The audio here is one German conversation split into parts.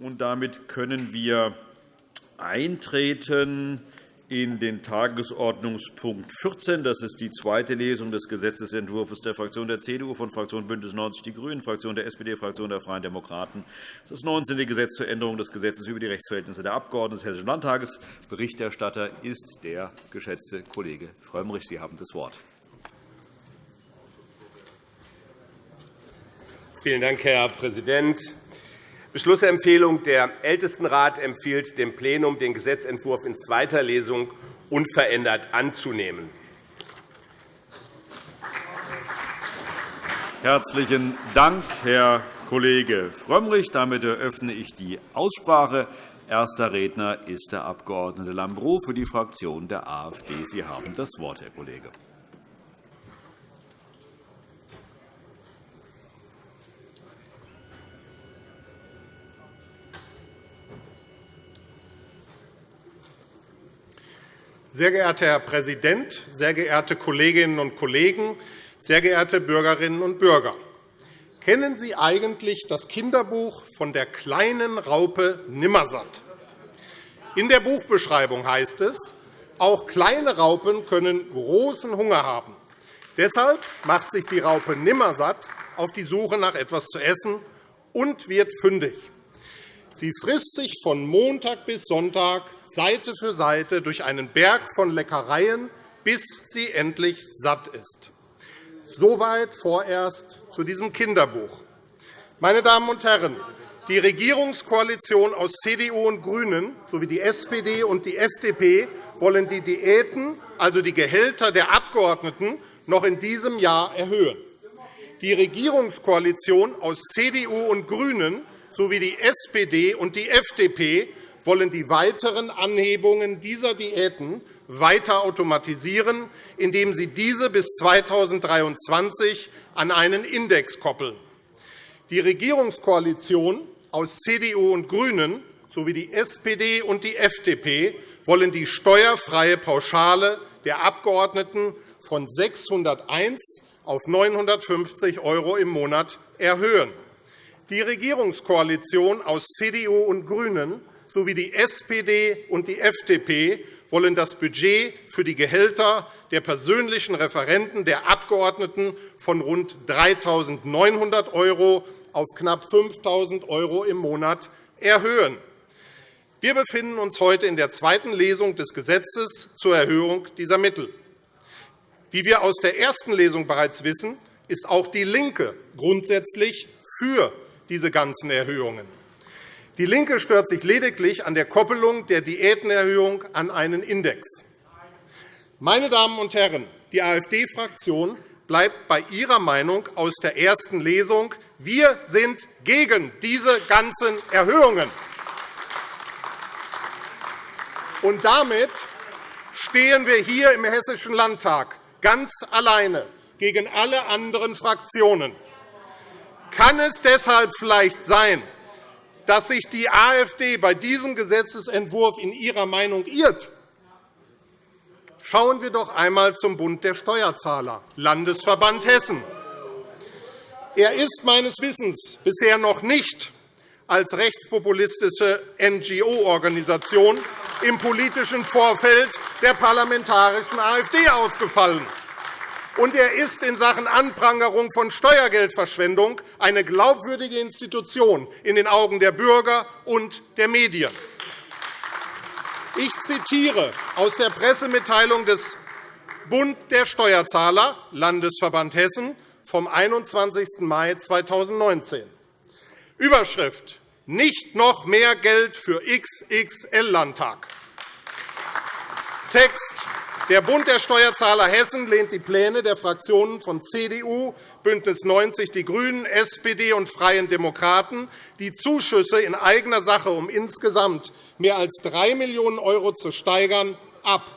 Damit können wir eintreten in den Tagesordnungspunkt 14. Das ist die zweite Lesung des Gesetzentwurfs der Fraktion der CDU, von Fraktion BÜNDNIS 90 die GRÜNEN, Fraktion der SPD, Fraktion der Freien Demokraten. Das 19. Gesetz zur Änderung des Gesetzes über die Rechtsverhältnisse der Abgeordneten des Hessischen Landtages. Berichterstatter ist der geschätzte Kollege Frömmrich. Sie haben das Wort. Vielen Dank, Herr Präsident. Beschlussempfehlung Der Ältestenrat empfiehlt dem Plenum, den Gesetzentwurf in zweiter Lesung unverändert anzunehmen. Herzlichen Dank, Herr Kollege Frömmrich. Damit eröffne ich die Aussprache. Erster Redner ist der Abg. Lambrou für die Fraktion der AfD. Sie haben das Wort, Herr Kollege. Sehr geehrter Herr Präsident, sehr geehrte Kolleginnen und Kollegen, sehr geehrte Bürgerinnen und Bürger! Kennen Sie eigentlich das Kinderbuch von der kleinen Raupe Nimmersatt? In der Buchbeschreibung heißt es, auch kleine Raupen können großen Hunger haben. Deshalb macht sich die Raupe Nimmersatt auf die Suche nach etwas zu essen und wird fündig. Sie frisst sich von Montag bis Sonntag Seite für Seite durch einen Berg von Leckereien, bis sie endlich satt ist. Soweit vorerst zu diesem Kinderbuch. Meine Damen und Herren, die Regierungskoalition aus CDU und GRÜNEN sowie die SPD und die FDP wollen die Diäten, also die Gehälter der Abgeordneten, noch in diesem Jahr erhöhen. Die Regierungskoalition aus CDU und GRÜNEN sowie die SPD und die FDP wollen die weiteren Anhebungen dieser Diäten weiter automatisieren, indem sie diese bis 2023 an einen Index koppeln. Die Regierungskoalition aus CDU und GRÜNEN sowie die SPD und die FDP wollen die steuerfreie Pauschale der Abgeordneten von 601 auf 950 € im Monat erhöhen. Die Regierungskoalition aus CDU und GRÜNEN sowie die SPD und die FDP wollen das Budget für die Gehälter der persönlichen Referenten der Abgeordneten von rund 3.900 € auf knapp 5.000 € im Monat erhöhen. Wir befinden uns heute in der zweiten Lesung des Gesetzes zur Erhöhung dieser Mittel. Wie wir aus der ersten Lesung bereits wissen, ist auch DIE LINKE grundsätzlich für diese ganzen Erhöhungen. DIE LINKE stört sich lediglich an der Koppelung der Diätenerhöhung an einen Index. Meine Damen und Herren, die AfD-Fraktion bleibt bei ihrer Meinung aus der ersten Lesung. Wir sind gegen diese ganzen Erhöhungen. Und damit stehen wir hier im Hessischen Landtag ganz alleine gegen alle anderen Fraktionen. Kann es deshalb vielleicht sein, dass sich die AfD bei diesem Gesetzentwurf in ihrer Meinung irrt. Schauen wir doch einmal zum Bund der Steuerzahler, Landesverband Hessen. Er ist meines Wissens bisher noch nicht als rechtspopulistische NGO-Organisation im politischen Vorfeld der parlamentarischen AfD aufgefallen und er ist in Sachen Anprangerung von Steuergeldverschwendung eine glaubwürdige Institution in den Augen der Bürger und der Medien. Ich zitiere aus der Pressemitteilung des Bund der Steuerzahler, Landesverband Hessen, vom 21. Mai 2019. Überschrift Nicht noch mehr Geld für XXL-Landtag. Text der Bund der Steuerzahler Hessen lehnt die Pläne der Fraktionen von CDU, BÜNDNIS 90 die GRÜNEN, SPD und Freien Demokraten, die Zuschüsse in eigener Sache um insgesamt mehr als 3 Millionen € zu steigern, ab.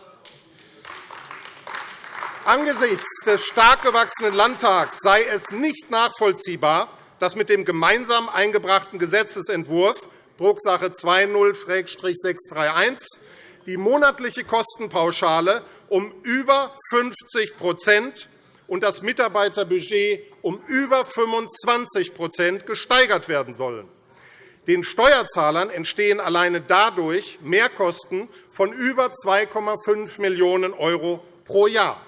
Angesichts des stark gewachsenen Landtags sei es nicht nachvollziehbar, dass mit dem gemeinsam eingebrachten Gesetzentwurf Drucksache 20-631 die monatliche Kostenpauschale um über 50% und das Mitarbeiterbudget um über 25% gesteigert werden sollen. Den Steuerzahlern entstehen alleine dadurch Mehrkosten von über 2,5 Millionen € pro Jahr.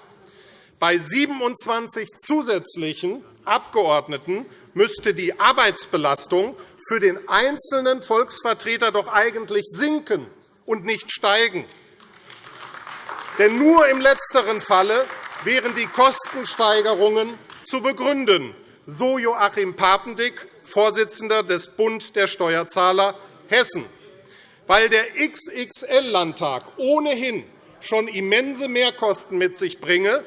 Bei 27 zusätzlichen Abgeordneten müsste die Arbeitsbelastung für den einzelnen Volksvertreter doch eigentlich sinken und nicht steigen. Denn nur im letzteren Falle wären die Kostensteigerungen zu begründen, so Joachim Papendick, Vorsitzender des Bund der Steuerzahler Hessen. Weil der XXL-Landtag ohnehin schon immense Mehrkosten mit sich bringe,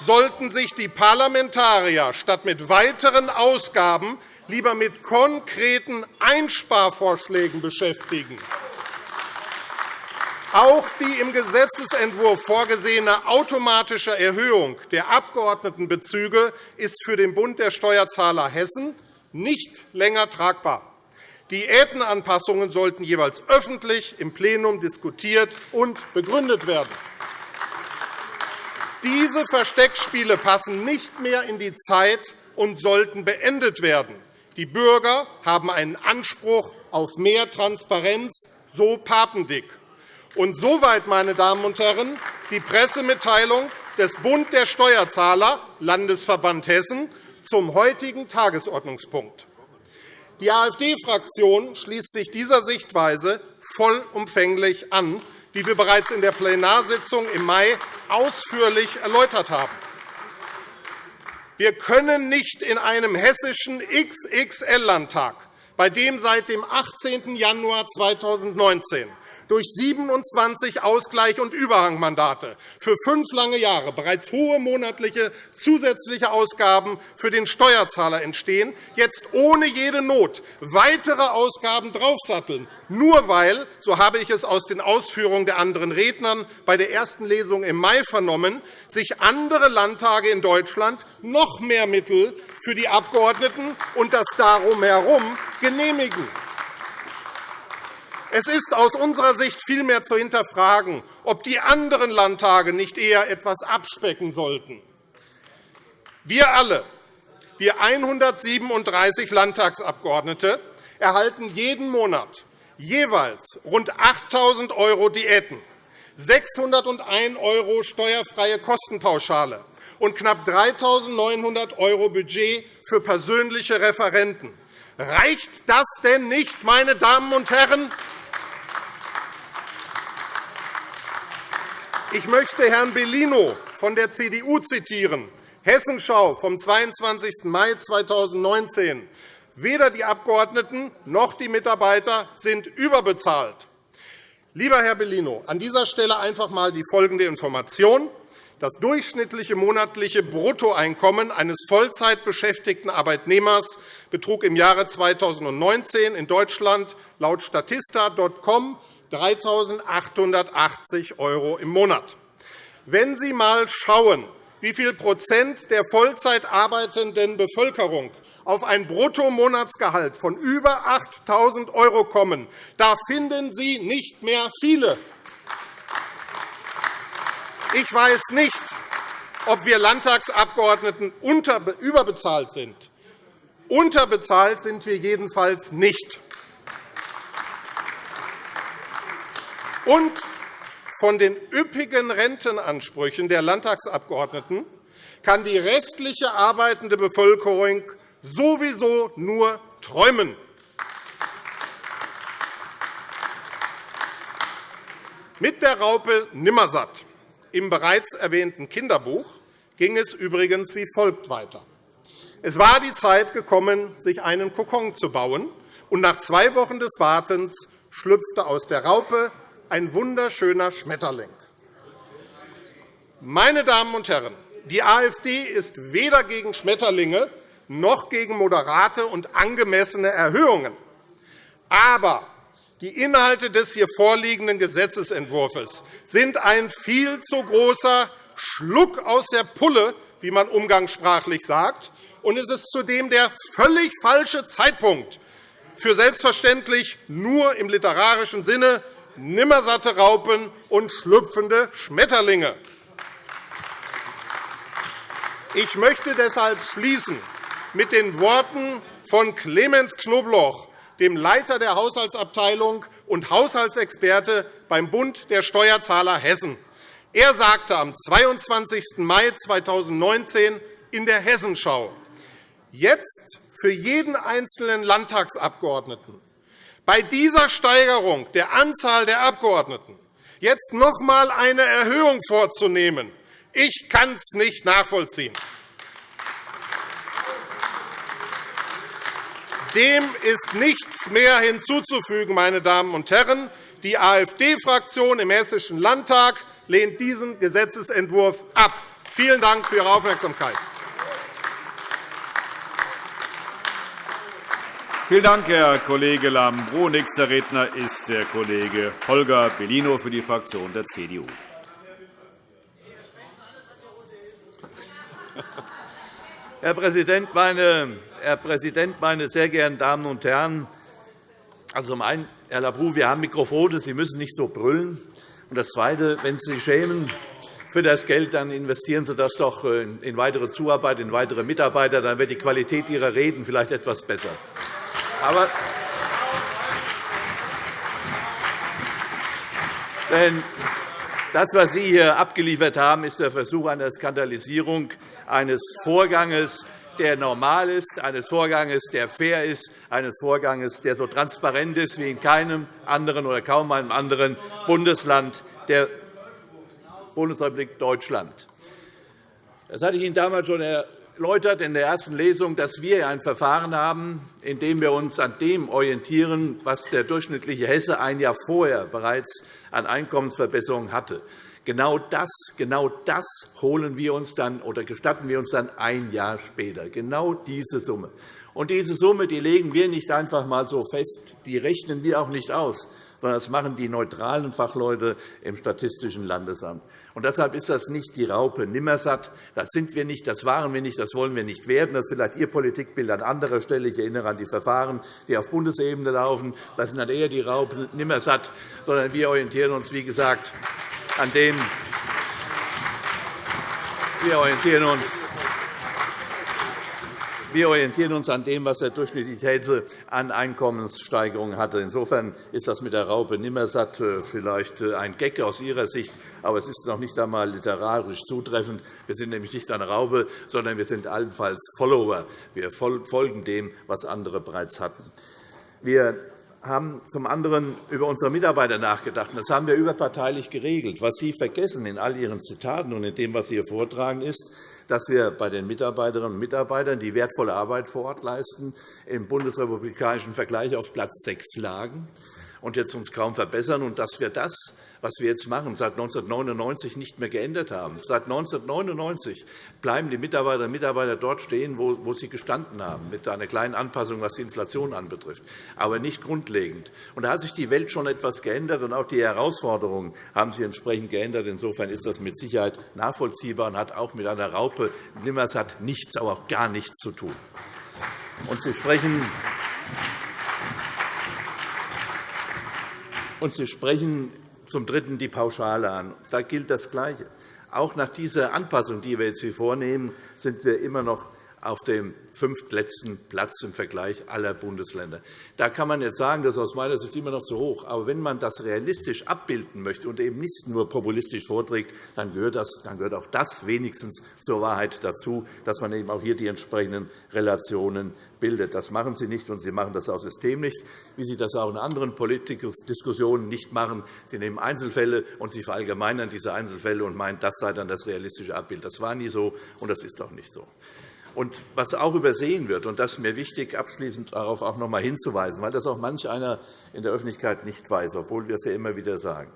sollten sich die Parlamentarier statt mit weiteren Ausgaben lieber mit konkreten Einsparvorschlägen beschäftigen. Auch die im Gesetzentwurf vorgesehene automatische Erhöhung der Abgeordnetenbezüge ist für den Bund der Steuerzahler Hessen nicht länger tragbar. Diätenanpassungen sollten jeweils öffentlich im Plenum diskutiert und begründet werden. Diese Versteckspiele passen nicht mehr in die Zeit und sollten beendet werden. Die Bürger haben einen Anspruch auf mehr Transparenz, so Papendick. Und soweit, meine Damen und Herren, die Pressemitteilung des Bund der Steuerzahler, Landesverband Hessen, zum heutigen Tagesordnungspunkt. Die AfD-Fraktion schließt sich dieser Sichtweise vollumfänglich an, wie wir bereits in der Plenarsitzung im Mai ausführlich erläutert haben. Wir können nicht in einem hessischen XXL-Landtag, bei dem seit dem 18. Januar 2019 durch 27 Ausgleich- und Überhangmandate für fünf lange Jahre bereits hohe monatliche zusätzliche Ausgaben für den Steuerzahler entstehen, jetzt ohne jede Not weitere Ausgaben draufsatteln, nur weil, so habe ich es aus den Ausführungen der anderen Redner bei der ersten Lesung im Mai vernommen, sich andere Landtage in Deutschland noch mehr Mittel für die Abgeordneten und das Darum herum genehmigen. Es ist aus unserer Sicht vielmehr zu hinterfragen, ob die anderen Landtage nicht eher etwas abspecken sollten. Wir alle, wir 137 Landtagsabgeordnete, erhalten jeden Monat jeweils rund 8.000 € Diäten, 601 € steuerfreie Kostenpauschale und knapp 3.900 € Budget für persönliche Referenten. Reicht das denn nicht, meine Damen und Herren? Ich möchte Herrn Bellino von der CDU zitieren. Hessenschau vom 22. Mai 2019. Weder die Abgeordneten noch die Mitarbeiter sind überbezahlt. Lieber Herr Bellino, an dieser Stelle einfach einmal die folgende Information. Das durchschnittliche monatliche Bruttoeinkommen eines Vollzeitbeschäftigten Arbeitnehmers betrug im Jahre 2019 in Deutschland laut Statista.com 3.880 € im Monat. Wenn Sie einmal schauen, wie viel Prozent der Vollzeit arbeitenden Bevölkerung auf ein Bruttomonatsgehalt von über 8.000 € kommen, da finden Sie nicht mehr viele. Ich weiß nicht, ob wir Landtagsabgeordneten überbezahlt sind. Unterbezahlt sind wir jedenfalls nicht. Und von den üppigen Rentenansprüchen der Landtagsabgeordneten kann die restliche arbeitende Bevölkerung sowieso nur träumen. Mit der Raupe Nimmersatt im bereits erwähnten Kinderbuch ging es übrigens wie folgt weiter. Es war die Zeit gekommen, sich einen Kokon zu bauen, und nach zwei Wochen des Wartens schlüpfte aus der Raupe ein wunderschöner Schmetterling. Meine Damen und Herren, die AfD ist weder gegen Schmetterlinge noch gegen moderate und angemessene Erhöhungen. Aber die Inhalte des hier vorliegenden Gesetzentwurfs sind ein viel zu großer Schluck aus der Pulle, wie man umgangssprachlich sagt, und es ist zudem der völlig falsche Zeitpunkt für selbstverständlich nur im literarischen Sinne nimmersatte Raupen und schlüpfende Schmetterlinge. Ich möchte deshalb schließen mit den Worten von Clemens Knobloch, dem Leiter der Haushaltsabteilung und Haushaltsexperte beim Bund der Steuerzahler Hessen. Er sagte am 22. Mai 2019 in der Hessenschau, jetzt für jeden einzelnen Landtagsabgeordneten bei dieser Steigerung der Anzahl der Abgeordneten jetzt noch einmal eine Erhöhung vorzunehmen, ich kann es nicht nachvollziehen. Dem ist nichts mehr hinzuzufügen, meine Damen und Herren. Die AfD-Fraktion im Hessischen Landtag lehnt diesen Gesetzentwurf ab. Vielen Dank für Ihre Aufmerksamkeit. Vielen Dank, Herr Kollege Lambrou. Nächster Redner ist der Kollege Holger Bellino für die Fraktion der CDU. Herr Präsident, meine, Herr Präsident, meine sehr geehrten Damen und Herren! Also zum Herr Labrousse, wir haben Mikrofone, Sie müssen nicht so brüllen. Und das Zweite, wenn Sie sich schämen für das Geld, dann investieren Sie das doch in weitere Zuarbeit, in weitere Mitarbeiter. Dann wird die Qualität Ihrer Reden vielleicht etwas besser. Aber denn das, was Sie hier abgeliefert haben, ist der Versuch einer Skandalisierung eines Vorgangs, der normal ist, eines Vorgangs, der fair ist, eines Vorgangs, der so transparent ist wie in keinem anderen oder kaum einem anderen Bundesland der Bundesrepublik Deutschland. Das hatte ich Ihnen damals schon erläutert in der ersten Lesung, dass wir ein Verfahren haben, in dem wir uns an dem orientieren, was der durchschnittliche Hesse ein Jahr vorher bereits an Einkommensverbesserungen hatte. Genau das, genau das holen wir uns dann oder gestatten wir uns dann ein Jahr später. Genau diese Summe. Und diese Summe die legen wir nicht einfach einmal so fest, die rechnen wir auch nicht aus, sondern das machen die neutralen Fachleute im Statistischen Landesamt. Und deshalb ist das nicht die Raupe Nimmersatt. Das sind wir nicht, das waren wir nicht, das wollen wir nicht werden. Das ist vielleicht Ihr Politikbild an anderer Stelle. Ich erinnere an die Verfahren, die auf Bundesebene laufen. Das sind dann eher die Raupe Nimmersatt, sondern wir orientieren uns, wie gesagt, an dem wir orientieren uns wir orientieren uns an dem, was der durchschnittliche Hesse an Einkommenssteigerungen hatte. Insofern ist das mit der Raupe Nimmersatt äh, vielleicht äh, ein Gag aus Ihrer Sicht, aber es ist noch nicht einmal literarisch zutreffend. Wir sind nämlich nicht eine Raupe, sondern wir sind allenfalls Follower. Wir folgen dem, was andere bereits hatten. Wir haben zum anderen über unsere Mitarbeiter nachgedacht. Das haben wir überparteilich geregelt. Was Sie vergessen in all Ihren Zitaten und in dem, was Sie hier vortragen, ist, dass wir bei den Mitarbeiterinnen und Mitarbeitern, die wertvolle Arbeit vor Ort leisten, im bundesrepublikanischen Vergleich auf Platz 6 lagen und jetzt uns kaum verbessern, und dass wir das was wir jetzt machen, seit 1999 nicht mehr geändert haben. Seit 1999 bleiben die Mitarbeiterinnen und Mitarbeiter dort stehen, wo sie gestanden haben, mit einer kleinen Anpassung, was die Inflation anbetrifft, aber nicht grundlegend. Und da hat sich die Welt schon etwas geändert, und auch die Herausforderungen haben sich entsprechend geändert. Insofern ist das mit Sicherheit nachvollziehbar und hat auch mit einer Raupe Nimmersatt nichts, aber auch gar nichts zu tun. Und Sie sprechen und Sie sprechen zum Dritten die Pauschale an. Da gilt das Gleiche. Auch nach dieser Anpassung, die wir jetzt hier vornehmen, sind wir immer noch auf dem fünftletzten Platz im Vergleich aller Bundesländer. Da kann man jetzt sagen, das ist aus meiner Sicht immer noch zu hoch. Aber wenn man das realistisch abbilden möchte und eben nicht nur populistisch vorträgt, dann gehört, das, dann gehört auch das wenigstens zur Wahrheit dazu, dass man eben auch hier die entsprechenden Relationen bildet. Das machen Sie nicht, und Sie machen das auch System nicht, wie Sie das auch in anderen Politikdiskussionen nicht machen. Sie nehmen Einzelfälle und Sie verallgemeinern diese Einzelfälle und meinen, das sei dann das realistische Abbild. Das war nie so, und das ist auch nicht so. Und was auch übersehen wird, und das ist mir wichtig, abschließend darauf auch noch einmal hinzuweisen, weil das auch manch einer in der Öffentlichkeit nicht weiß, obwohl wir es ja immer wieder sagen.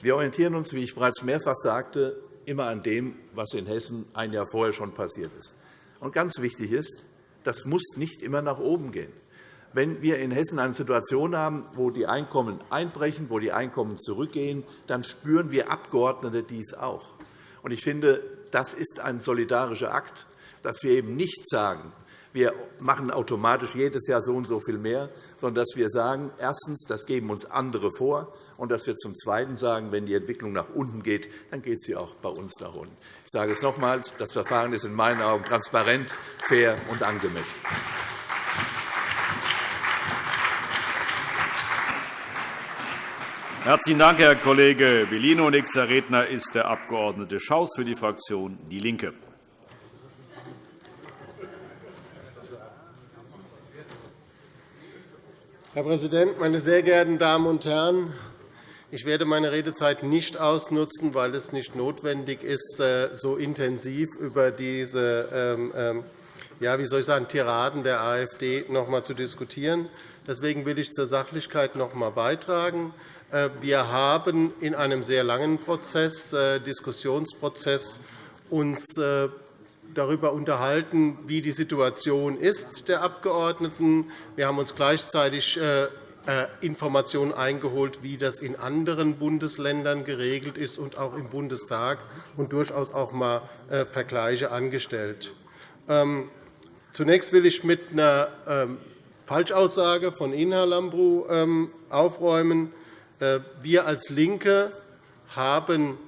Wir orientieren uns, wie ich bereits mehrfach sagte, immer an dem, was in Hessen ein Jahr vorher schon passiert ist. Und ganz wichtig ist, das muss nicht immer nach oben gehen. Wenn wir in Hessen eine Situation haben, wo die Einkommen einbrechen, wo die Einkommen zurückgehen, dann spüren wir Abgeordnete dies auch. Ich finde, das ist ein solidarischer Akt dass wir eben nicht sagen, wir machen automatisch jedes Jahr so und so viel mehr, sondern dass wir sagen, erstens, das geben uns andere vor, und dass wir zum Zweiten sagen, wenn die Entwicklung nach unten geht, dann geht sie auch bei uns nach unten. Ich sage es nochmals, das Verfahren ist in meinen Augen transparent, fair und angemessen. Herzlichen Dank, Herr Kollege Bellino. Nächster Redner ist der Abg. Schaus für die Fraktion DIE LINKE. Herr Präsident, meine sehr geehrten Damen und Herren! Ich werde meine Redezeit nicht ausnutzen, weil es nicht notwendig ist, äh, so intensiv über diese ähm, ähm, ja, wie soll ich sagen, Tiraden der AfD noch einmal zu diskutieren. Deswegen will ich zur Sachlichkeit noch einmal beitragen. Äh, wir haben in einem sehr langen Prozess, äh, Diskussionsprozess uns darüber unterhalten, wie die Situation ist der Abgeordneten. Wir haben uns gleichzeitig äh, Informationen eingeholt, wie das in anderen Bundesländern geregelt ist und auch im Bundestag und durchaus auch einmal äh, Vergleiche angestellt. Ähm, zunächst will ich mit einer ähm, Falschaussage von Ihnen, Herr Lambrou, ähm, aufräumen. Äh, wir als LINKE haben,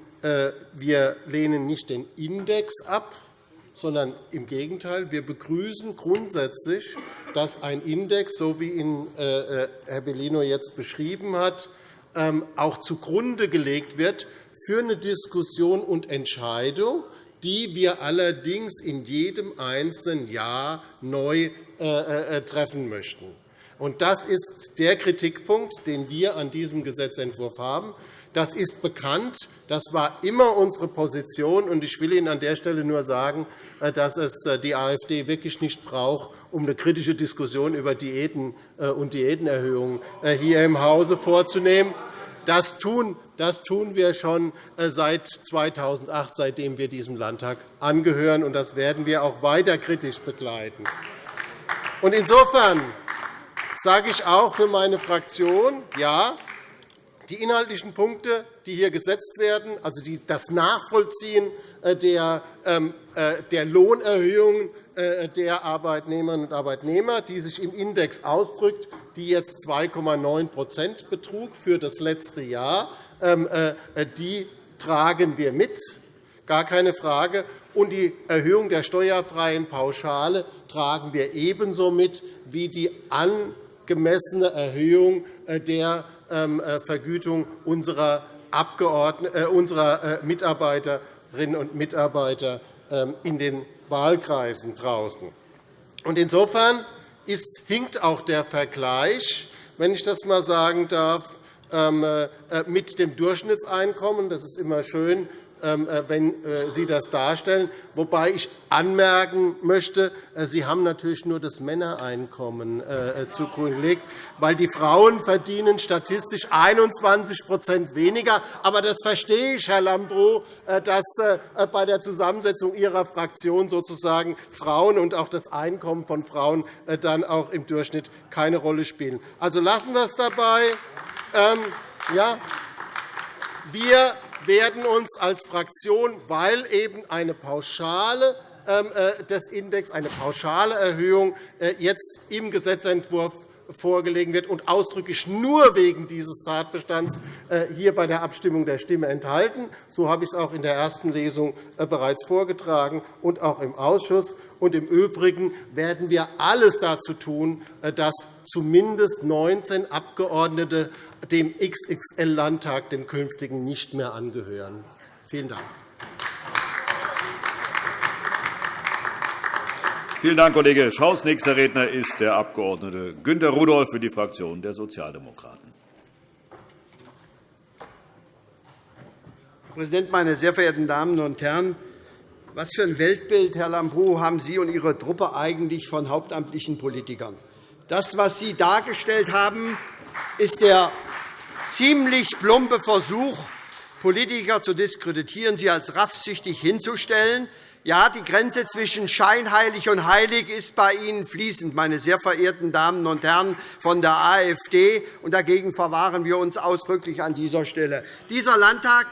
wir lehnen nicht den Index ab, sondern im Gegenteil. Wir begrüßen grundsätzlich, dass ein Index, so wie ihn äh, äh, Herr Bellino jetzt beschrieben hat, ähm, auch zugrunde gelegt wird für eine Diskussion und Entscheidung, die wir allerdings in jedem einzelnen Jahr neu äh, treffen möchten. Das ist der Kritikpunkt, den wir an diesem Gesetzentwurf haben. Das ist bekannt. Das war immer unsere Position. Ich will Ihnen an der Stelle nur sagen, äh, dass es äh, die AfD wirklich nicht braucht, um eine kritische Diskussion über Diäten äh, und Diätenerhöhungen hier im Hause vorzunehmen. Das tun, das tun wir schon seit 2008, seitdem wir diesem Landtag angehören. und Das werden wir auch weiter kritisch begleiten. Insofern sage ich auch für meine Fraktion, ja, die inhaltlichen Punkte, die hier gesetzt werden, also das Nachvollziehen äh, der, ähm, äh, der Lohnerhöhungen äh, der Arbeitnehmerinnen und Arbeitnehmer, die sich im Index ausdrückt, die jetzt 2,9% betrug für das letzte Jahr, ähm, die tragen wir mit, gar keine Frage. Und die Erhöhung der steuerfreien Pauschale tragen wir ebenso mit wie die angemessene Erhöhung der Vergütung unserer, äh, unserer äh, Mitarbeiterinnen und Mitarbeiter ähm, in den Wahlkreisen draußen. Insofern ist, hinkt auch der Vergleich, wenn ich das einmal sagen darf, ähm, mit dem Durchschnittseinkommen. Das ist immer schön, ähm, äh, wenn äh, Sie das darstellen. Wobei ich anmerken möchte, äh, Sie haben natürlich nur das Männereinkommen zugrunde gelegt, weil die Frauen verdienen statistisch 21% weniger. Aber das verstehe ich, Herr Lambrou, dass bei der Zusammensetzung Ihrer Fraktion sozusagen Frauen und auch das Einkommen von Frauen dann auch im Durchschnitt keine Rolle spielen. Also lassen wir es dabei. Ähm, ja, wir werden uns als Fraktion, weil eben eine pauschale ähm, äh, des Index, eine pauschale Erhöhung äh, jetzt im Gesetzentwurf vorgelegen wird und ausdrücklich nur wegen dieses Tatbestands äh, hier bei der Abstimmung der Stimme enthalten. So habe ich es auch in der ersten Lesung bereits vorgetragen und auch im Ausschuss. Und Im Übrigen werden wir alles dazu tun, dass zumindest 19 Abgeordnete dem XXL-Landtag, dem künftigen, nicht mehr angehören. Vielen Dank. Vielen Dank, Kollege Schaus. Nächster Redner ist der Abg. Günter Rudolph für die Fraktion der Sozialdemokraten. Herr Präsident, meine sehr verehrten Damen und Herren! Was für ein Weltbild, Herr Lambrou, haben Sie und Ihre Truppe eigentlich von hauptamtlichen Politikern? Das, was Sie dargestellt haben, ist der ziemlich plumpe Versuch, Politiker zu diskreditieren, sie als raffsüchtig hinzustellen. Ja, die Grenze zwischen scheinheilig und heilig ist bei Ihnen fließend, meine sehr verehrten Damen und Herren von der AfD. Und dagegen verwahren wir uns ausdrücklich an dieser Stelle. Dieser Landtag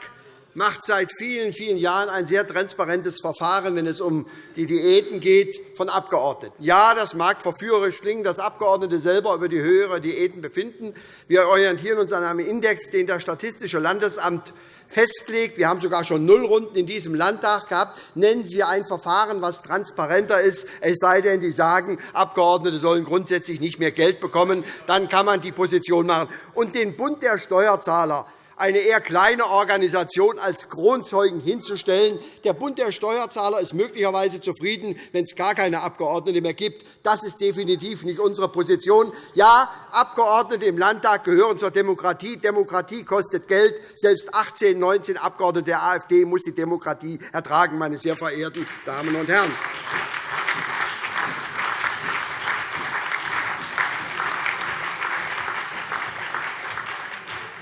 macht seit vielen, vielen Jahren ein sehr transparentes Verfahren, wenn es um die Diäten geht von Abgeordneten. Ja, das mag verführerisch klingen, dass Abgeordnete selber über die Höhe ihrer Diäten befinden. Wir orientieren uns an einem Index, den das Statistische Landesamt festlegt. Wir haben sogar schon Nullrunden in diesem Landtag gehabt. Nennen Sie ein Verfahren, das transparenter ist, es sei denn, Sie sagen, Abgeordnete sollen grundsätzlich nicht mehr Geld bekommen. Dann kann man die Position machen. Und den Bund der Steuerzahler eine eher kleine Organisation als Kronzeugen hinzustellen. Der Bund der Steuerzahler ist möglicherweise zufrieden, wenn es gar keine Abgeordnete mehr gibt. Das ist definitiv nicht unsere Position. Ja, Abgeordnete im Landtag gehören zur Demokratie. Demokratie kostet Geld. Selbst 18, 19 Abgeordnete der AfD muss die Demokratie ertragen, meine sehr verehrten Damen und Herren.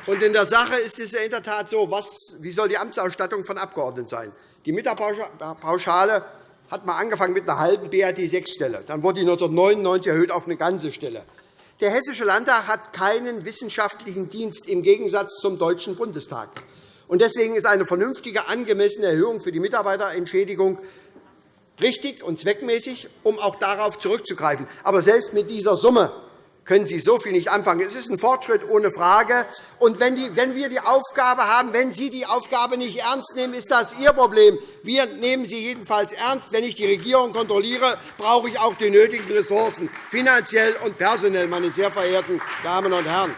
Und in der Sache ist es in der Tat so, was, wie soll die Amtsausstattung von Abgeordneten sein? Die Mitarbeiterpauschale hat mal angefangen mit einer halben BAT-6-Stelle. Dann wurde die 1999 erhöht auf eine ganze Stelle. Der Hessische Landtag hat keinen wissenschaftlichen Dienst im Gegensatz zum Deutschen Bundestag. Deswegen ist eine vernünftige, angemessene Erhöhung für die Mitarbeiterentschädigung richtig und zweckmäßig, um auch darauf zurückzugreifen. Aber selbst mit dieser Summe können Sie so viel nicht anfangen. Es ist ein Fortschritt ohne Frage. Und wenn, wir die Aufgabe haben, wenn Sie die Aufgabe nicht ernst nehmen, ist das Ihr Problem. Wir nehmen sie jedenfalls ernst. Wenn ich die Regierung kontrolliere, brauche ich auch die nötigen Ressourcen, finanziell und personell, meine sehr verehrten Damen und Herren.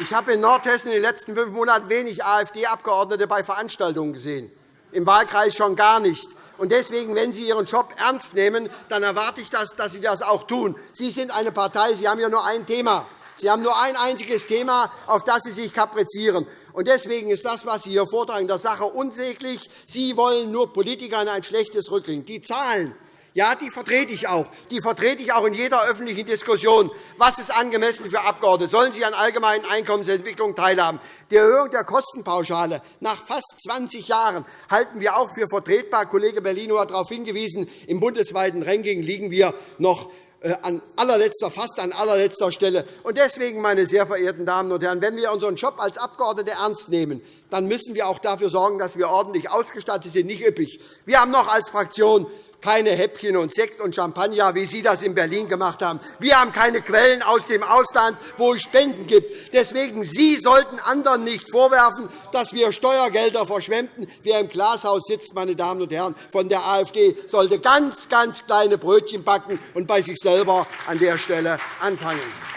Ich habe in Nordhessen in den letzten fünf Monaten wenig AfD-Abgeordnete bei Veranstaltungen gesehen im Wahlkreis schon gar nicht. Deswegen, wenn Sie Ihren Job ernst nehmen, dann erwarte ich, dass Sie das auch tun. Sie sind eine Partei, Sie haben ja nur ein Thema. Sie haben nur ein einziges Thema, auf das Sie sich kaprizieren. Deswegen ist das, was Sie hier vortragen, der Sache unsäglich. Sie wollen nur Politikern ein schlechtes Rückgring. Die Zahlen ja, die vertrete ich auch. Die vertrete ich auch in jeder öffentlichen Diskussion. Was ist angemessen für Abgeordnete? Sollen sie an allgemeinen Einkommensentwicklung teilhaben? Die Erhöhung der Kostenpauschale nach fast 20 Jahren halten wir auch für vertretbar. Kollege Bellino hat darauf hingewiesen. Im bundesweiten Ranking liegen wir noch äh, an allerletzter, fast an allerletzter Stelle. Deswegen, meine sehr verehrten Damen und Herren, wenn wir unseren Job als Abgeordnete ernst nehmen, dann müssen wir auch dafür sorgen, dass wir ordentlich ausgestattet sind, nicht üppig. Wir haben noch als Fraktion keine Häppchen und Sekt und Champagner, wie Sie das in Berlin gemacht haben. Wir haben keine Quellen aus dem Ausland, wo es Spenden gibt. Deswegen, Sie sollten anderen nicht vorwerfen, dass wir Steuergelder verschwenden. Wer im Glashaus sitzt, meine Damen und Herren, von der AfD, sollte ganz, ganz kleine Brötchen backen und bei sich selber an der Stelle anfangen.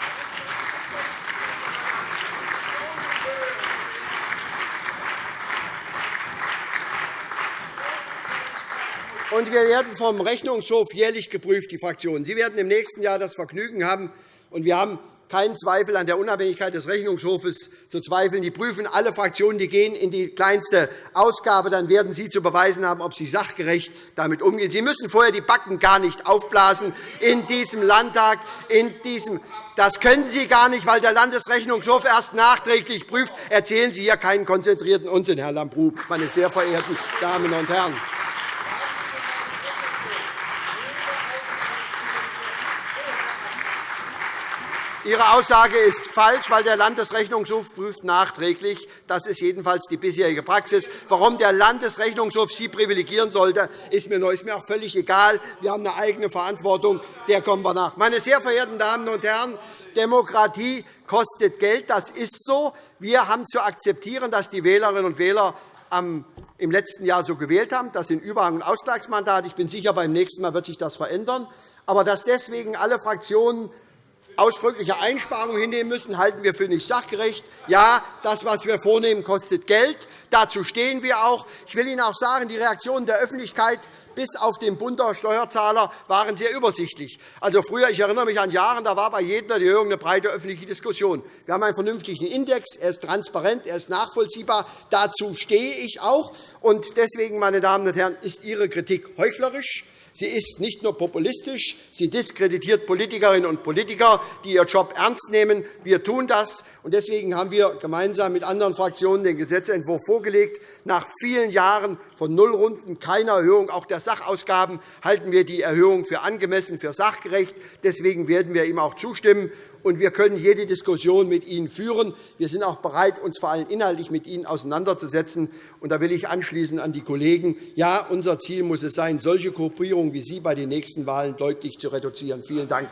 Und wir werden vom Rechnungshof jährlich geprüft, die Fraktionen. Sie werden im nächsten Jahr das Vergnügen haben, und wir haben keinen Zweifel an der Unabhängigkeit des Rechnungshofes zu zweifeln. Die prüfen alle Fraktionen, die gehen in die kleinste Ausgabe. Dann werden Sie zu beweisen haben, ob Sie sachgerecht damit umgehen. Sie müssen vorher die Backen gar nicht aufblasen in diesem Landtag, in diesem das können Sie gar nicht, weil der Landesrechnungshof erst nachträglich prüft. Erzählen Sie hier keinen konzentrierten Unsinn, Herr Lambrou, meine sehr verehrten Damen und Herren. Ihre Aussage ist falsch, weil der Landesrechnungshof prüft nachträglich. Das ist jedenfalls die bisherige Praxis. Warum der Landesrechnungshof Sie privilegieren sollte, ist mir, ist mir auch völlig egal. Wir haben eine eigene Verantwortung. Der kommen wir nach. Meine sehr verehrten Damen und Herren, Demokratie kostet Geld. Das ist so. Wir haben zu akzeptieren, dass die Wählerinnen und Wähler im letzten Jahr so gewählt haben. Das sind Überhang- und Ausgleichsmandate. Ich bin sicher, beim nächsten Mal wird sich das verändern. Aber dass deswegen alle Fraktionen ausdrückliche Einsparungen hinnehmen müssen, halten wir für nicht sachgerecht. Ja, das, was wir vornehmen, kostet Geld. Dazu stehen wir auch. Ich will Ihnen auch sagen, die Reaktionen der Öffentlichkeit bis auf den Bund der Steuerzahler waren sehr übersichtlich. Also früher, ich erinnere mich an Jahre, da war bei jeder Erhöhung eine breite öffentliche Diskussion. Wir haben einen vernünftigen Index, er ist transparent, er ist nachvollziehbar. Dazu stehe ich auch. Und deswegen, meine Damen und Herren, ist Ihre Kritik heuchlerisch. Sie ist nicht nur populistisch, sie diskreditiert Politikerinnen und Politiker, die ihr Job ernst nehmen. Wir tun das. Deswegen haben wir gemeinsam mit anderen Fraktionen den Gesetzentwurf vorgelegt. Nach vielen Jahren von Nullrunden, keiner Erhöhung auch der Sachausgaben halten wir die Erhöhung für angemessen, für sachgerecht. Deswegen werden wir ihm auch zustimmen und wir können jede Diskussion mit Ihnen führen. Wir sind auch bereit, uns vor allem inhaltlich mit Ihnen auseinanderzusetzen. Und da will ich anschließen an die Kollegen. Ja, unser Ziel muss es sein, solche Gruppierungen wie Sie bei den nächsten Wahlen deutlich zu reduzieren. Vielen Dank.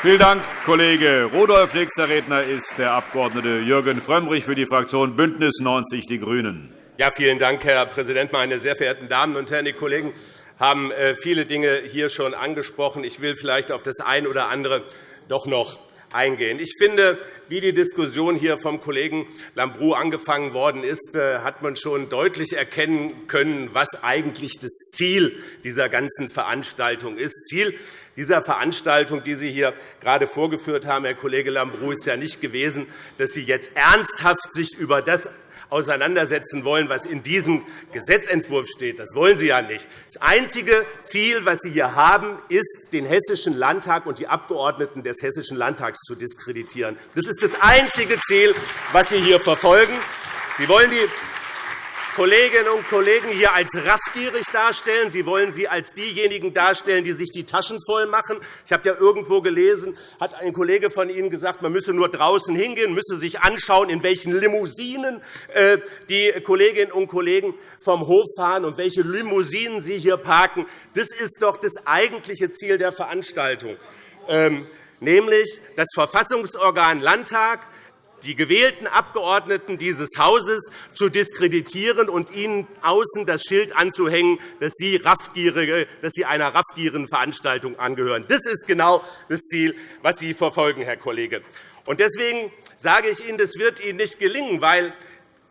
Vielen Dank, Kollege Rudolph. Nächster Redner ist der Abg. Jürgen Frömmrich für die Fraktion BÜNDNIS 90 die GRÜNEN. Ja, vielen Dank, Herr Präsident, meine sehr verehrten Damen und Herren! Die Kollegen haben äh, viele Dinge hier schon angesprochen. Ich will vielleicht auf das eine oder andere doch noch eingehen. Ich finde, wie die Diskussion hier vom Kollegen Lambrou angefangen worden ist, äh, hat man schon deutlich erkennen können, was eigentlich das Ziel dieser ganzen Veranstaltung ist. Ziel dieser Veranstaltung, die Sie hier gerade vorgeführt haben, Herr Kollege Lambrou, ist ja nicht gewesen, dass Sie jetzt ernsthaft sich über das auseinandersetzen wollen, was in diesem Gesetzentwurf steht. Das wollen Sie ja nicht. Das einzige Ziel, das Sie hier haben, ist, den Hessischen Landtag und die Abgeordneten des Hessischen Landtags zu diskreditieren. Das ist das einzige Ziel, das Sie hier verfolgen. Sie wollen die Kolleginnen und Kollegen hier als raffgierig darstellen. Sie wollen sie als diejenigen darstellen, die sich die Taschen voll machen. Ich habe ja irgendwo gelesen, hat ein Kollege von Ihnen gesagt, man müsse nur draußen hingehen, müsse sich anschauen, in welchen Limousinen äh, die Kolleginnen und Kollegen vom Hof fahren und welche Limousinen sie hier parken. Das ist doch das eigentliche Ziel der Veranstaltung, ähm, nämlich das Verfassungsorgan Landtag die gewählten Abgeordneten dieses Hauses zu diskreditieren und ihnen außen das Schild anzuhängen, dass sie, raffgierige, dass sie einer raffgierigen Veranstaltung angehören. Das ist genau das Ziel, das Sie verfolgen, Herr Kollege. Deswegen sage ich Ihnen, das wird Ihnen nicht gelingen, weil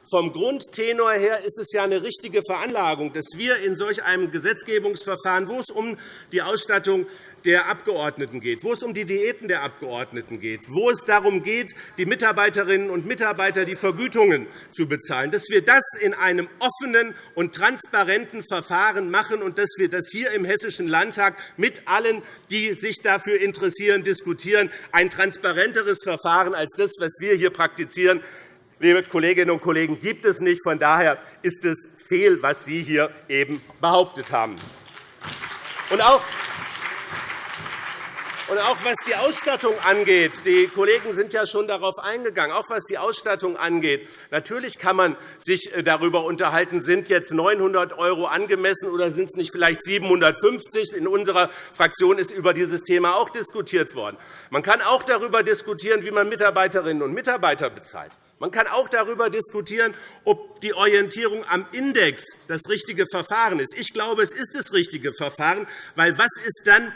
vom Grundtenor her ist es ja eine richtige Veranlagung, dass wir in solch einem Gesetzgebungsverfahren, wo es um die Ausstattung der Abgeordneten geht, wo es um die Diäten der Abgeordneten geht, wo es darum geht, die Mitarbeiterinnen und Mitarbeiter die Vergütungen zu bezahlen, dass wir das in einem offenen und transparenten Verfahren machen und dass wir das hier im Hessischen Landtag mit allen, die sich dafür interessieren, diskutieren. Ein transparenteres Verfahren als das, was wir hier praktizieren, liebe Kolleginnen und Kollegen, gibt es nicht. Von daher ist es fehl, was Sie hier eben behauptet haben. Und auch und auch was die Ausstattung angeht, die Kollegen sind ja schon darauf eingegangen, auch was die Ausstattung angeht, natürlich kann man sich äh, darüber unterhalten, sind jetzt 900 € angemessen oder sind es nicht vielleicht 750 In unserer Fraktion ist über dieses Thema auch diskutiert worden. Man kann auch darüber diskutieren, wie man Mitarbeiterinnen und Mitarbeiter bezahlt. Man kann auch darüber diskutieren, ob die Orientierung am Index das richtige Verfahren ist. Ich glaube, es ist das richtige Verfahren, weil was ist dann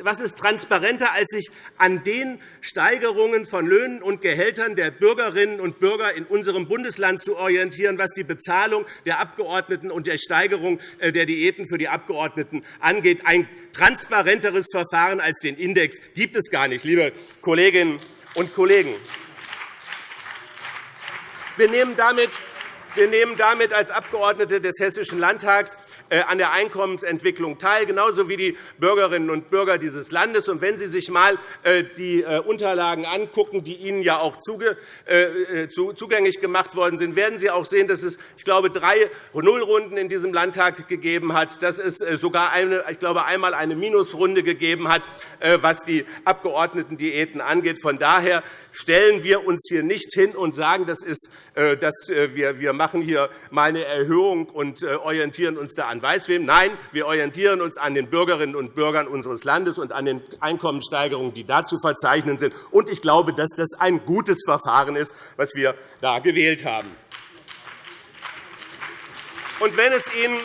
was ist transparenter, als sich an den Steigerungen von Löhnen und Gehältern der Bürgerinnen und Bürger in unserem Bundesland zu orientieren, was die Bezahlung der Abgeordneten und der Steigerung äh, der Diäten für die Abgeordneten angeht. Ein transparenteres Verfahren als den Index gibt es gar nicht, liebe Kolleginnen und Kollegen. Wir nehmen damit wir nehmen damit als Abgeordnete des Hessischen Landtags äh, an der Einkommensentwicklung teil, genauso wie die Bürgerinnen und Bürger dieses Landes. Und wenn Sie sich einmal äh, die äh, Unterlagen angucken, die Ihnen ja auch zugänglich gemacht worden sind, werden Sie auch sehen, dass es, ich glaube, drei Nullrunden in diesem Landtag gegeben hat, dass es sogar eine, ich glaube, einmal eine Minusrunde gegeben hat, was die Abgeordnetendiäten angeht. Von daher stellen wir uns hier nicht hin und sagen, das ist, dass wir machen hier mal eine Erhöhung und orientieren uns da an an Weißwem. Nein, wir orientieren uns an den Bürgerinnen und Bürgern unseres Landes und an den Einkommenssteigerungen, die da zu verzeichnen sind. Ich glaube, dass das ein gutes Verfahren ist, das wir da gewählt haben. Und wenn es Ihnen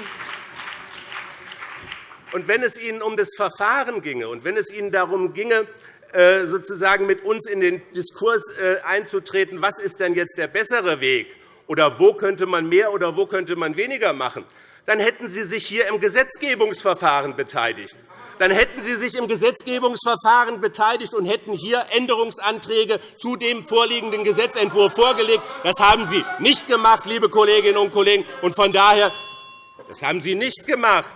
und wenn es Ihnen um das Verfahren ginge und wenn es Ihnen darum ginge, äh, sozusagen mit uns in den Diskurs äh, einzutreten, was ist denn jetzt der bessere Weg oder wo könnte man mehr oder wo könnte man weniger machen, dann hätten Sie sich hier im Gesetzgebungsverfahren beteiligt. dann hätten Sie sich im Gesetzgebungsverfahren beteiligt und hätten hier Änderungsanträge zu dem vorliegenden Gesetzentwurf vorgelegt. Das haben Sie nicht gemacht, liebe Kolleginnen und Kollegen. Und von daher, das haben Sie nicht gemacht.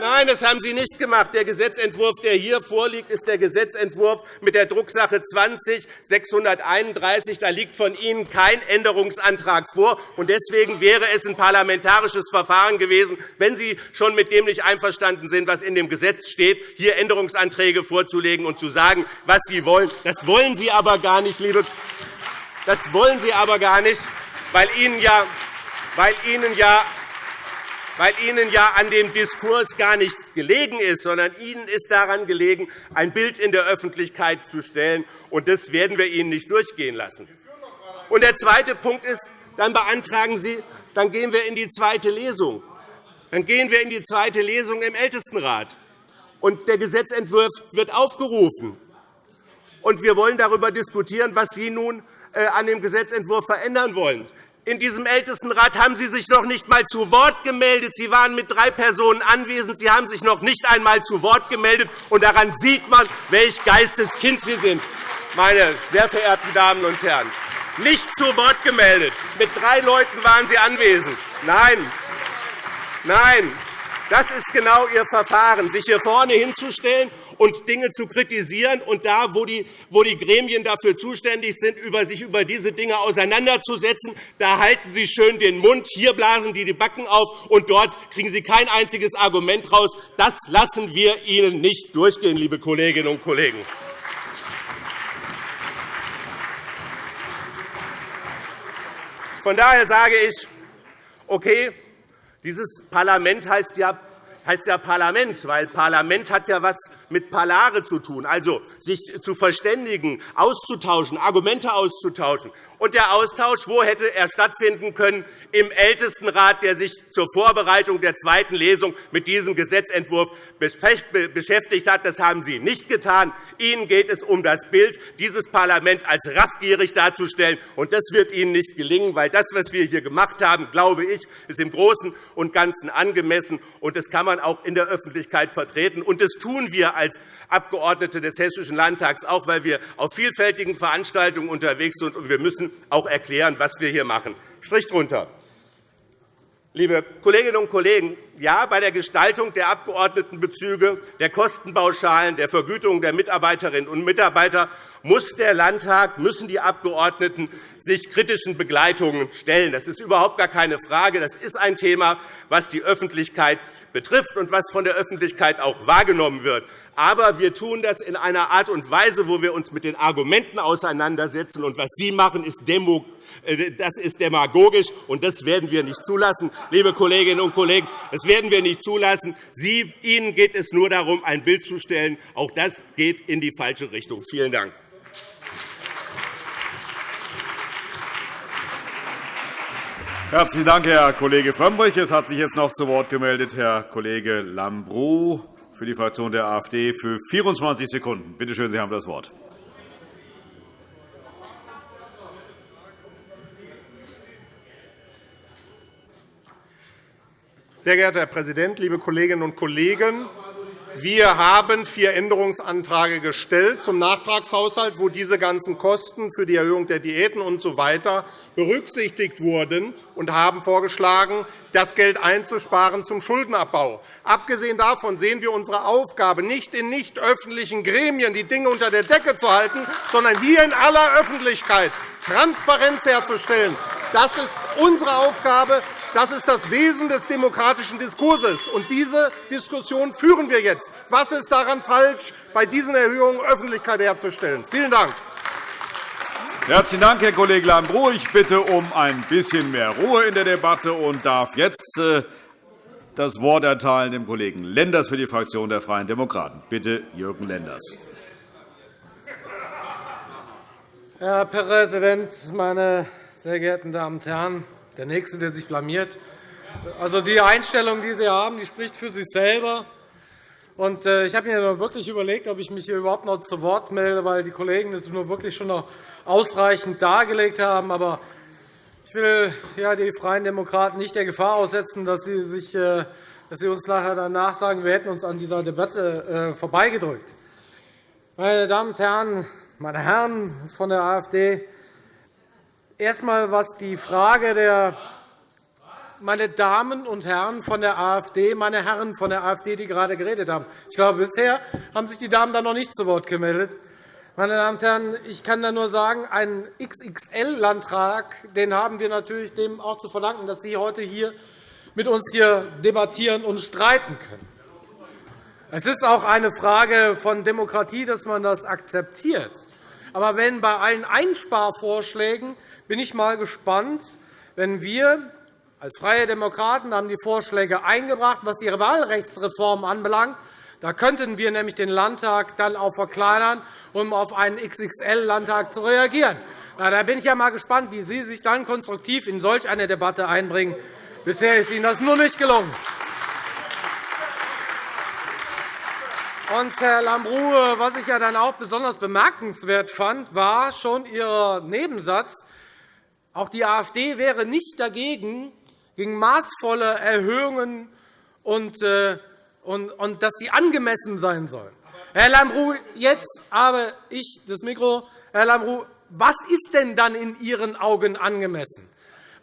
Nein, das haben Sie nicht gemacht. Der Gesetzentwurf, der hier vorliegt, ist der Gesetzentwurf mit der Drucksache 20-631. Da liegt von Ihnen kein Änderungsantrag vor. Deswegen wäre es ein parlamentarisches Verfahren gewesen, wenn Sie schon mit dem nicht einverstanden sind, was in dem Gesetz steht, hier Änderungsanträge vorzulegen und zu sagen, was Sie wollen. Das wollen Sie aber gar nicht, liebe das wollen Sie aber gar nicht, weil Ihnen ja, weil Ihnen ja weil Ihnen ja an dem Diskurs gar nicht gelegen ist, sondern Ihnen ist daran gelegen, ein Bild in der Öffentlichkeit zu stellen. Und das werden wir Ihnen nicht durchgehen lassen. Und der zweite Punkt ist, dann beantragen Sie, dann gehen wir in die zweite Lesung. Dann gehen wir in die zweite Lesung im Ältestenrat. Und der Gesetzentwurf wird aufgerufen. Und wir wollen darüber diskutieren, was Sie nun äh, an dem Gesetzentwurf verändern wollen. In diesem Ältestenrat haben Sie sich noch nicht einmal zu Wort gemeldet. Sie waren mit drei Personen anwesend. Sie haben sich noch nicht einmal zu Wort gemeldet. Und daran sieht man, welch Geisteskind Sie sind, meine sehr verehrten Damen und Herren. Nicht zu Wort gemeldet. Mit drei Leuten waren Sie anwesend. Nein, nein, das ist genau Ihr Verfahren, sich hier vorne hinzustellen und Dinge zu kritisieren und da, wo die, Gremien dafür zuständig sind, sich über diese Dinge auseinanderzusetzen, da halten Sie schön den Mund, hier blasen die die Backen auf, und dort kriegen Sie kein einziges Argument raus. Das lassen wir Ihnen nicht durchgehen, liebe Kolleginnen und Kollegen. Von daher sage ich, okay, dieses Parlament heißt ja, heißt ja Parlament, weil Parlament hat ja etwas mit Palare zu tun, also sich zu verständigen, auszutauschen, Argumente auszutauschen. Und der Austausch, wo hätte er stattfinden können? Im Ältestenrat, der sich zur Vorbereitung der zweiten Lesung mit diesem Gesetzentwurf beschäftigt hat. Das haben Sie nicht getan. Ihnen geht es um das Bild, dieses Parlament als raffgierig darzustellen. Und das wird Ihnen nicht gelingen, weil das, was wir hier gemacht haben, glaube ich, ist im Großen und Ganzen angemessen. Und das kann man auch in der Öffentlichkeit vertreten. Und das tun wir als Abgeordnete des Hessischen Landtags, auch weil wir auf vielfältigen Veranstaltungen unterwegs sind. Und wir müssen auch erklären, was wir hier machen. Strich drunter. Liebe Kolleginnen und Kollegen, ja, bei der Gestaltung der Abgeordnetenbezüge, der Kostenpauschalen, der Vergütung der Mitarbeiterinnen und Mitarbeiter muss der Landtag, müssen die Abgeordneten sich kritischen Begleitungen stellen. Das ist überhaupt gar keine Frage. Das ist ein Thema, das die Öffentlichkeit betrifft und was von der Öffentlichkeit auch wahrgenommen wird. Aber wir tun das in einer Art und Weise, wo wir uns mit den Argumenten auseinandersetzen. Und was Sie machen, ist äh, das ist demagogisch, und das werden wir nicht zulassen. Liebe Kolleginnen und Kollegen, das werden wir nicht zulassen. Sie, Ihnen geht es nur darum, ein Bild zu stellen. Auch das geht in die falsche Richtung. Vielen Dank. Herzlichen Dank, Herr Kollege Frömmrich. Es hat sich jetzt noch zu Wort gemeldet Herr Kollege Lambrou für die Fraktion der AfD für 24 Sekunden. Bitte schön, Sie haben das Wort. Sehr geehrter Herr Präsident, liebe Kolleginnen und Kollegen! Wir haben vier Änderungsanträge gestellt zum Nachtragshaushalt, wo diese ganzen Kosten für die Erhöhung der Diäten usw. So berücksichtigt wurden, und haben vorgeschlagen, das Geld einzusparen zum Schuldenabbau. Abgesehen davon sehen wir unsere Aufgabe nicht in nicht öffentlichen Gremien die Dinge unter der Decke zu halten, sondern hier in aller Öffentlichkeit Transparenz herzustellen. Das ist unsere Aufgabe. Das ist das Wesen des demokratischen Diskurses. Und diese Diskussion führen wir jetzt. Was ist daran falsch, bei diesen Erhöhungen Öffentlichkeit herzustellen? Vielen Dank. Herzlichen Dank, Herr Kollege Lambrou. Ich bitte um ein bisschen mehr Ruhe in der Debatte und darf jetzt äh, das Wort erteilen dem Kollegen Lenders für die Fraktion der Freien Demokraten. Bitte, Jürgen Lenders. Herr Präsident, meine sehr geehrten Damen und Herren! Der Nächste, der sich blamiert. Also, die Einstellung, die Sie haben, die spricht für sich selber. Und, äh, ich habe mir wirklich überlegt, ob ich mich hier überhaupt noch zu Wort melde, weil die Kollegen es nur wirklich schon noch ausreichend dargelegt haben. Aber ich will ja, die Freien Demokraten nicht der Gefahr aussetzen, dass sie sich äh, dass Sie uns nachher danach sagen, wir hätten uns an dieser Debatte äh, vorbeigedrückt. Meine Damen und Herren, meine Herren von der AfD, erst was die Frage der meine Damen und Herren von der AfD, meine Herren von der AfD, die gerade geredet haben. Ich glaube, bisher haben sich die Damen da noch nicht zu Wort gemeldet. Meine Damen und Herren, ich kann da nur sagen, einen XXL-Landtrag haben wir natürlich dem auch zu verdanken, dass Sie heute hier mit uns hier debattieren und streiten können. Es ist auch eine Frage von Demokratie, dass man das akzeptiert. Aber wenn bei allen Einsparvorschlägen bin ich mal gespannt, wenn wir als Freie Demokraten haben die Vorschläge eingebracht, was die Wahlrechtsreform anbelangt. Da könnten wir nämlich den Landtag dann auch verkleinern, um auf einen XXL-Landtag zu reagieren. Da bin ich ja mal gespannt, wie Sie sich dann konstruktiv in solch eine Debatte einbringen. Bisher ist Ihnen das nur nicht gelungen. Und, Herr Lambrou, was ich ja dann auch besonders bemerkenswert fand, war schon Ihr Nebensatz, auch die AfD wäre nicht dagegen, gegen maßvolle Erhöhungen und, äh, und, und dass die angemessen sein sollen. Herr Lambrou, jetzt habe ich das Mikro. Herr Lambrou, was ist denn dann in Ihren Augen angemessen?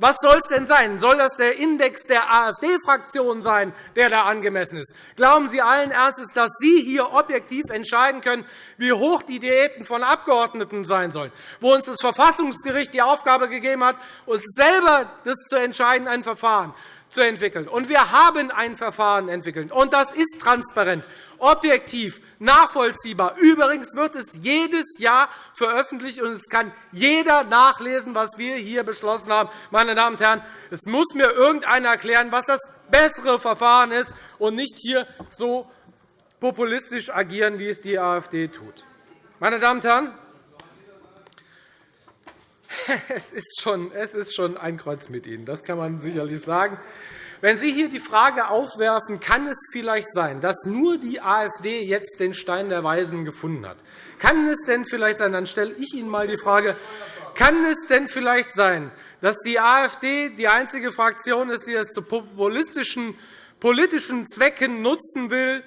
Was soll es denn sein? Soll das der Index der AfD-Fraktion sein, der da angemessen ist? Glauben Sie allen Ernstes, dass Sie hier objektiv entscheiden können, wie hoch die Diäten von Abgeordneten sein sollen, wo uns das Verfassungsgericht die Aufgabe gegeben hat, uns selber das zu entscheiden, ein Verfahren zu entwickeln. Und wir haben ein Verfahren entwickelt. Und das ist transparent, objektiv, nachvollziehbar. Übrigens wird es jedes Jahr veröffentlicht, und es kann jeder nachlesen, was wir hier beschlossen haben. Meine Damen und Herren, es muss mir irgendeiner erklären, was das bessere Verfahren ist, und nicht hier so populistisch agieren, wie es die AfD tut. Meine Damen und Herren, Es ist, schon, es ist schon ein Kreuz mit Ihnen, das kann man sicherlich sagen. Wenn Sie hier die Frage aufwerfen, kann es vielleicht sein, dass nur die AfD jetzt den Stein der Weisen gefunden hat? Kann es denn vielleicht sein, dann stelle ich Ihnen einmal die Frage, kann es denn vielleicht sein, dass die AfD die einzige Fraktion ist, die es zu populistischen politischen Zwecken nutzen will,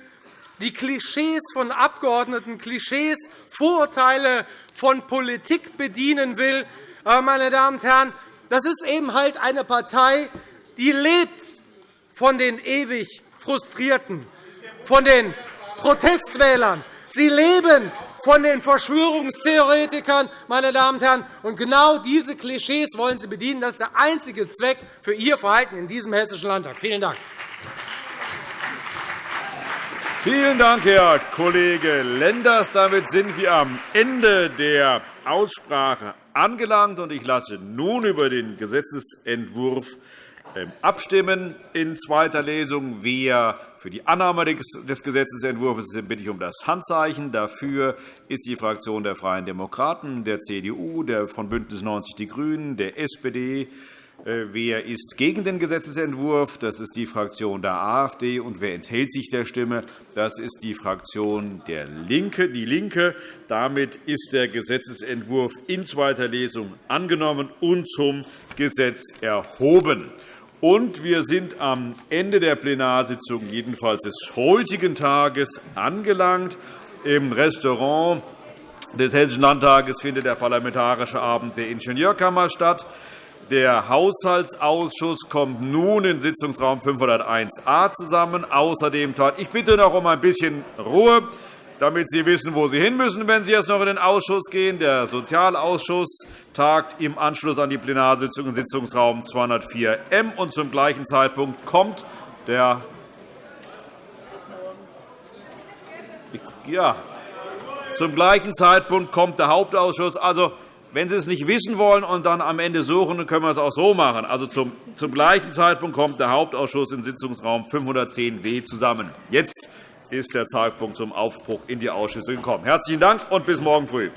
die Klischees von Abgeordneten, Klischees, Vorurteile von Politik bedienen will, aber, meine Damen und Herren, das ist eben halt eine Partei, die lebt von den ewig Frustrierten, von den Protestwählern. Sie leben von den Verschwörungstheoretikern. Meine Damen und Herren. Und genau diese Klischees wollen Sie bedienen. Das ist der einzige Zweck für Ihr Verhalten in diesem Hessischen Landtag. Vielen Dank. Vielen Dank, Herr Kollege Lenders. Damit sind wir am Ende der Aussprache angelangt. Ich lasse nun über den Gesetzentwurf abstimmen in zweiter Lesung. Wer für die Annahme des Gesetzentwurfs ist, bitte ich um das Handzeichen. Dafür ist die Fraktion der Freien Demokraten, der CDU, der von BÜNDNIS 90 die GRÜNEN, der SPD, äh, wer ist gegen den Gesetzentwurf? Das ist die Fraktion der AfD. Und wer enthält sich der Stimme? Das ist die Fraktion der LINKE. Die LINKE. Damit ist der Gesetzentwurf in zweiter Lesung angenommen und zum Gesetz erhoben. Und wir sind am Ende der Plenarsitzung, jedenfalls des heutigen Tages, angelangt. Im Restaurant des Hessischen Landtages findet der Parlamentarische Abend der Ingenieurkammer statt. Der Haushaltsausschuss kommt nun in Sitzungsraum 501a zusammen. Außerdem ich bitte noch um ein bisschen Ruhe, damit Sie wissen, wo Sie hin müssen, wenn Sie jetzt noch in den Ausschuss gehen. Der Sozialausschuss tagt im Anschluss an die Plenarsitzung in Sitzungsraum 204m. Und zum gleichen Zeitpunkt kommt der ja, zum gleichen Zeitpunkt kommt der Hauptausschuss. Also, wenn Sie es nicht wissen wollen und dann am Ende suchen, dann können wir es auch so machen. Also zum, zum gleichen Zeitpunkt kommt der Hauptausschuss in Sitzungsraum 510w zusammen. Jetzt ist der Zeitpunkt zum Aufbruch in die Ausschüsse gekommen. Herzlichen Dank und bis morgen früh.